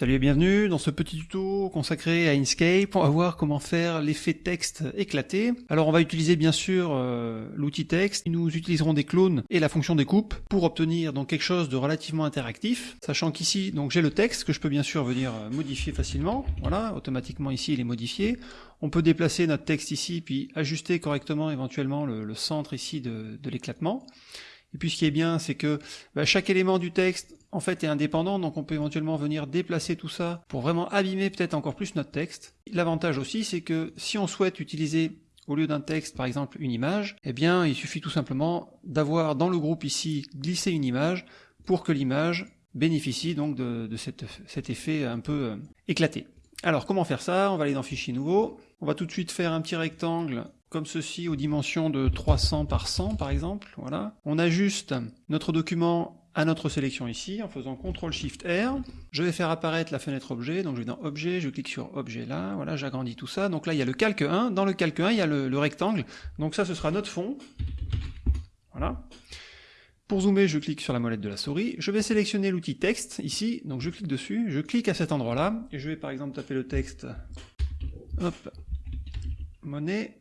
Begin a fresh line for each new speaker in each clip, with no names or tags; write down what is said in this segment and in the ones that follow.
Salut et bienvenue dans ce petit tuto consacré à Inkscape. On va voir comment faire l'effet texte éclaté. Alors on va utiliser bien sûr euh, l'outil texte. Nous utiliserons des clones et la fonction découpe pour obtenir donc quelque chose de relativement interactif. Sachant qu'ici donc j'ai le texte que je peux bien sûr venir euh, modifier facilement. Voilà, automatiquement ici il est modifié. On peut déplacer notre texte ici puis ajuster correctement éventuellement le, centre ici de, l'éclatement. Et puis ce qui est bien, c'est que bah, chaque élément du texte en fait est indépendant, donc on peut éventuellement venir déplacer tout ça pour vraiment abîmer peut-être encore plus notre texte. L'avantage aussi, c'est que si on souhaite utiliser au lieu d'un texte, par exemple, une image, eh bien, il suffit tout simplement d'avoir dans le groupe ici glissé une image pour que l'image bénéficie donc de, cet effet un peu euh, éclaté. Alors, comment faire ça? On va aller dans Fichier nouveau. On va tout de suite faire un petit rectangle comme ceci aux dimensions de 300 par 100 par exemple, voilà. On ajuste notre document à notre sélection ici en faisant CTRL SHIFT R. Je vais faire apparaître la fenêtre objet, donc je vais dans objet, je clique sur objet là, voilà, j'agrandis tout ça. Donc là il y a le calque 1, dans le calque 1 il y a le, rectangle, donc ça ce sera notre fond. Voilà. Pour zoomer, je clique sur la molette de la souris. Je vais sélectionner l'outil texte ici, donc je clique dessus, je clique à cet endroit-là, et je vais par exemple taper le texte, monnaie,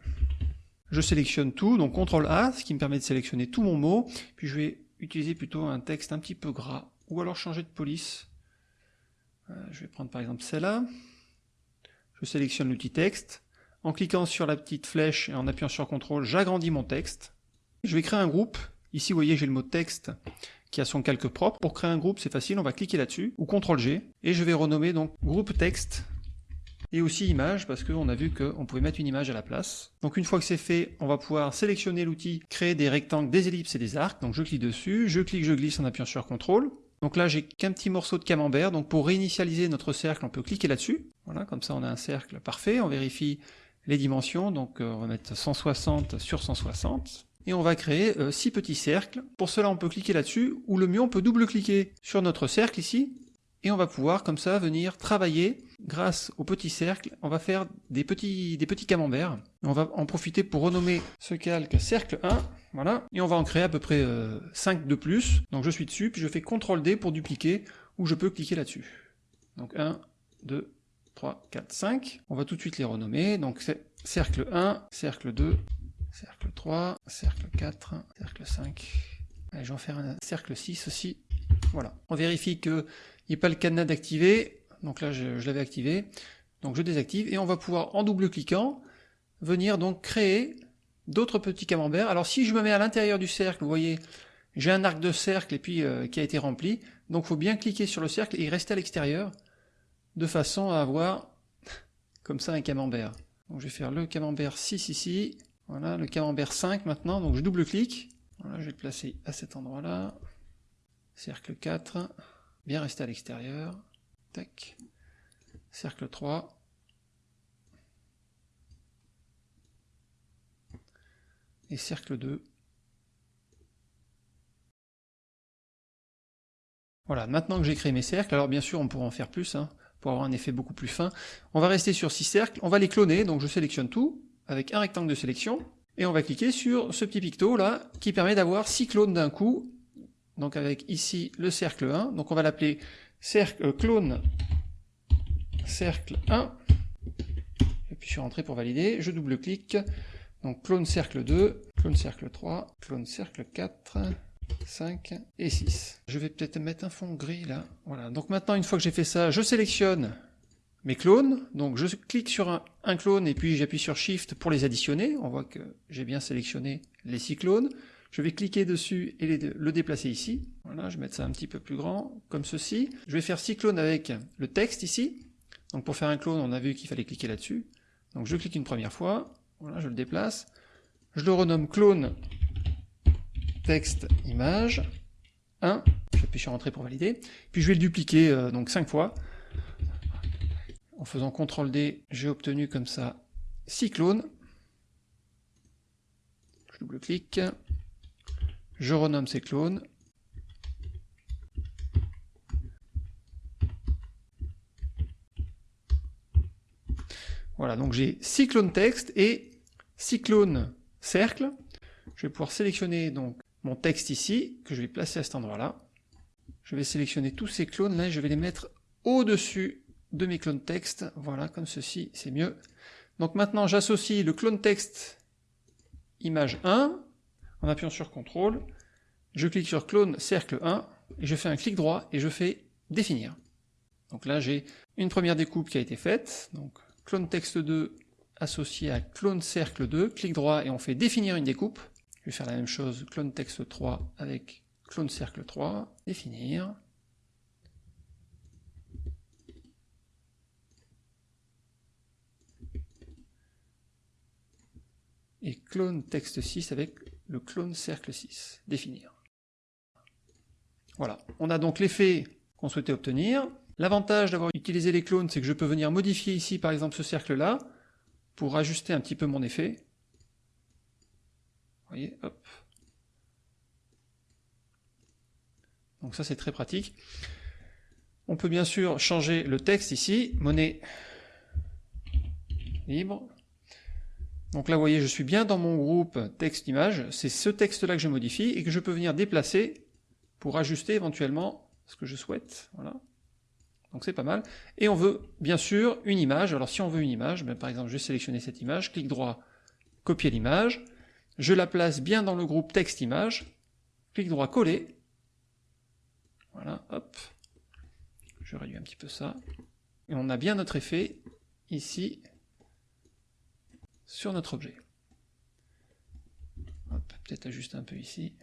je sélectionne tout, donc CTRL A, ce qui me permet de sélectionner tout mon mot, puis je vais utiliser plutôt un texte un petit peu gras, ou alors changer de police. Euh, je vais prendre par exemple celle-là. Je sélectionne l'outil texte. En cliquant sur la petite flèche et en appuyant sur CTRL, j'agrandis mon texte. Je vais créer un groupe. Ici, vous voyez, j'ai le mot texte qui a son calque propre. Pour créer un groupe, c'est facile, on va cliquer là-dessus, ou CTRL G, et je vais renommer donc groupe texte et aussi image parce qu'on a vu qu'on pouvait mettre une image à la place. Donc une fois que c'est fait, on va pouvoir sélectionner l'outil, créer des rectangles, des ellipses et des arcs. Donc je clique dessus, je clique, je glisse en appuyant sur CTRL. Donc là j'ai qu'un petit morceau de camembert, donc pour réinitialiser notre cercle, on peut cliquer là-dessus. Voilà, comme ça on a un cercle parfait, on vérifie les dimensions, donc euh, on va mettre 160 sur 160 et on va créer 6 euh, petits cercles. Pour cela, on peut cliquer là-dessus, ou le mieux, on peut double-cliquer sur notre cercle ici, et on va pouvoir comme ça venir travailler grâce au petit cercle, on va faire des petits, des petits camemberts. On va en profiter pour renommer ce calque cercle 1, voilà, et on va en créer à peu près 5 euh, de plus. Donc je suis dessus, puis je fais CTRL D pour dupliquer, ou je peux cliquer là-dessus. Donc 1, 2, 3, 4, 5. On va tout de suite les renommer. Donc c'est cercle 1, cercle 2, cercle 3, cercle 4, cercle 5. Allez, je vais en faire un cercle 6 aussi. Voilà. On vérifie qu'il n'y ait pas le cadenas d'activer. Donc là, je, l'avais activé. Donc je désactive et on va pouvoir, en double-cliquant, venir donc créer d'autres petits camemberts. Alors si je me mets à l'intérieur du cercle, vous voyez, j'ai un arc de cercle et puis euh, qui a été rempli. Donc il faut bien cliquer sur le cercle et rester à l'extérieur de façon à avoir comme ça un camembert. Donc je vais faire le camembert 6 ici. Voilà, le camembert 5 maintenant. Donc je double-clique. Voilà, je vais le placer à cet endroit-là. Cercle 4, bien rester à l'extérieur. Tac. Cercle 3. Et cercle 2. Voilà, maintenant que j'ai créé mes cercles, alors bien sûr on pourra en faire plus, hein, pour avoir un effet beaucoup plus fin. On va rester sur 6 cercles, on va les cloner, donc je sélectionne tout, avec un rectangle de sélection, et on va cliquer sur ce petit picto là, qui permet d'avoir 6 clones d'un coup, donc avec ici le cercle 1, donc on va l'appeler euh, clone cercle 1, et puis je pour valider, je double-clique, donc clone cercle 2, clone cercle 3, clone cercle 4, 5 et 6. Je vais peut-être mettre un fond gris là, voilà, donc maintenant une fois que j'ai fait ça, je sélectionne mes clones, donc je clique sur un, un clone et puis j'appuie sur Shift pour les additionner, on voit que j'ai bien sélectionné les 6 clones, je vais cliquer dessus et le déplacer ici. Voilà, je vais mettre ça un petit peu plus grand, comme ceci. Je vais faire six clones avec le texte ici. Donc pour faire un clone, on a vu qu'il fallait cliquer là-dessus. Donc je clique une première fois, voilà, je le déplace. Je le renomme clone texte image 1. J'appuie sur entrée pour valider. Puis je vais le dupliquer euh, donc 5 fois. En faisant CTRL D, j'ai obtenu comme ça 6 clones. Je double-clique je renomme ces clones. Voilà, donc j'ai 6 clones texte et 6 clones cercle. Je vais pouvoir sélectionner donc mon texte ici, que je vais placer à cet endroit-là. Je vais sélectionner tous ces clones là et je vais les mettre au-dessus de mes clones texte. Voilà, comme ceci, c'est mieux. Donc maintenant, j'associe le clone texte image 1 en appuyant sur CTRL. Je clique sur clone cercle 1 et je fais un clic droit et je fais définir. Donc là, j'ai une première découpe qui a été faite. Donc clone texte 2 associé à clone cercle 2, clic droit et on fait définir une découpe. Je vais faire la même chose, clone texte 3 avec clone cercle 3, définir. Et clone texte 6 avec le clone cercle 6, définir. Voilà, on a donc l'effet qu'on souhaitait obtenir. L'avantage d'avoir utilisé les clones, c'est que je peux venir modifier ici, par exemple, ce cercle-là, pour ajuster un petit peu mon effet. Vous voyez, hop. Donc ça, c'est très pratique. On peut bien sûr changer le texte ici, monnaie libre. Donc là, vous voyez, je suis bien dans mon groupe texte-image. C'est ce texte-là que je modifie et que je peux venir déplacer pour ajuster éventuellement ce que je souhaite. Voilà. Donc c'est pas mal. Et on veut bien sûr une image. Alors si on veut une image, ben, par exemple je vais sélectionner cette image, clic droit, copier l'image, je la place bien dans le groupe texte-image, clic droit, coller. Voilà, hop. Je réduis un petit peu ça. Et on a bien notre effet ici sur notre objet. Peut-être ajuster un peu ici.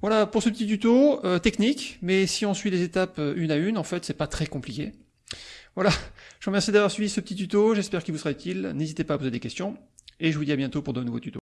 Voilà pour ce petit tuto euh, technique, mais si on suit les étapes euh, une à une, en fait, c'est pas très compliqué. Voilà, je vous remercie d'avoir suivi ce petit tuto, j'espère qu'il vous sera utile, n'hésitez pas à poser des questions, et je vous dis à bientôt pour de nouveaux tutos.